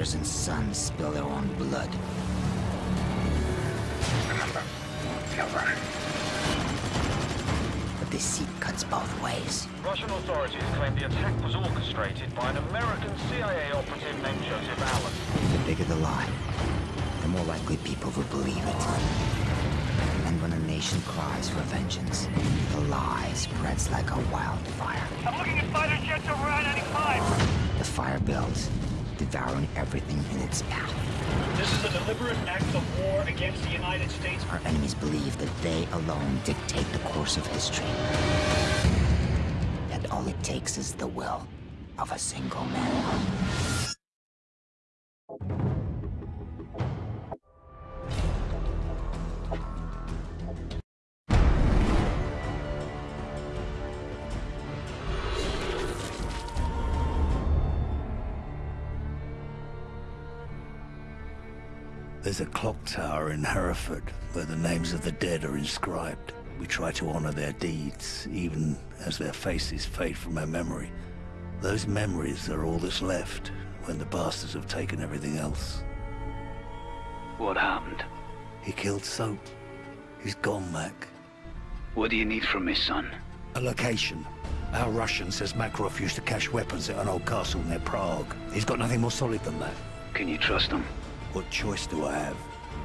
fathers and sons spill their own blood. Remember, you're Russian. But deceit cuts both ways. Russian authorities claim the attack was orchestrated by an American CIA operative named Joseph Allen. The bigger the lie, the more likely people will believe it. And when a nation cries for vengeance, the lie spreads like a wildfire. I'm looking at fighter jets over I-95. The fire builds, devouring everything in its path. This is a deliberate act of war against the United States. Our enemies believe that they alone dictate the course of history. And all it takes is the will of a single man. There's a clock tower in Hereford where the names of the dead are inscribed. We try to honor their deeds, even as their faces fade from our memory. Those memories are all that's left when the bastards have taken everything else. What happened? He killed Soap. He's gone, Mac. What do you need from me, son? A location. Our Russian says Makarov used to cache weapons at an old castle near Prague. He's got nothing more solid than that. Can you trust him? What choice do I have?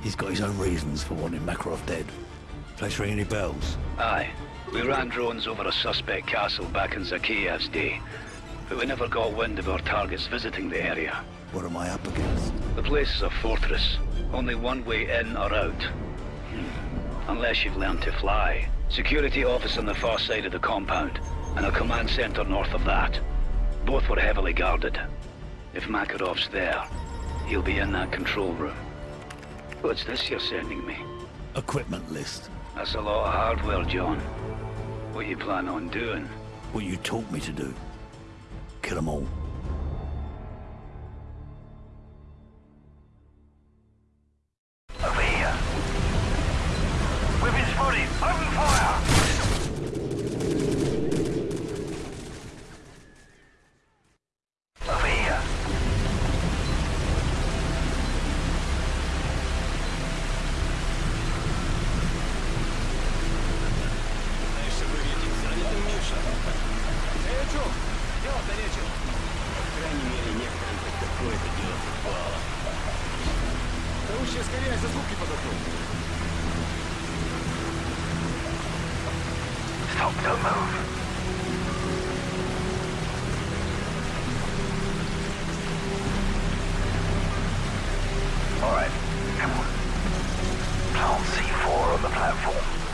He's got his own reasons for wanting Makarov dead. Place ring any bells? Aye. We ran drones over a suspect castle back in Zakhaev's day, but we never got wind of our targets visiting the area. What am I up against? The place is a fortress. Only one way in or out. Hmm. Unless you've learned to fly. Security office on the far side of the compound, and a command center north of that. Both were heavily guarded. If Makarov's there, he'll be in that control room. What's this you're sending me? Equipment list. That's a lot of hardware, John. What you plan on doing? What you taught me to do. Kill 'em all. Over here. We've been spotted. Open Stop, don't move. All right, come on. Plant C4 on the platform.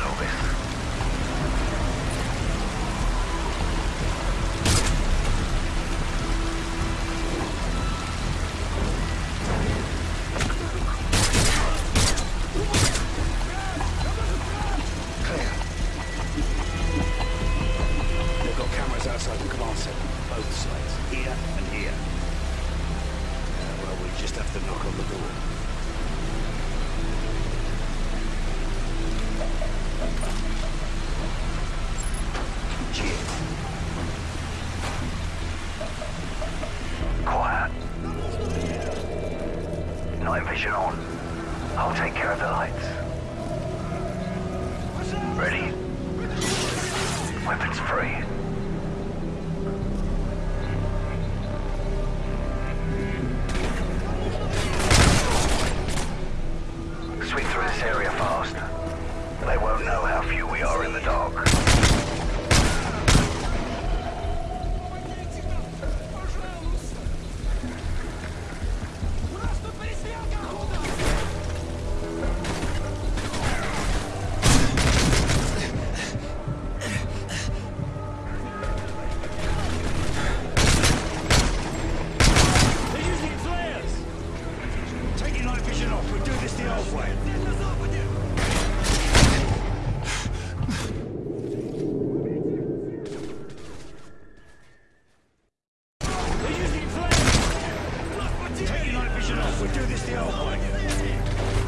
I'll handle this. I'll take care of the lights. Ready? Weapons free. We're doing this the old way.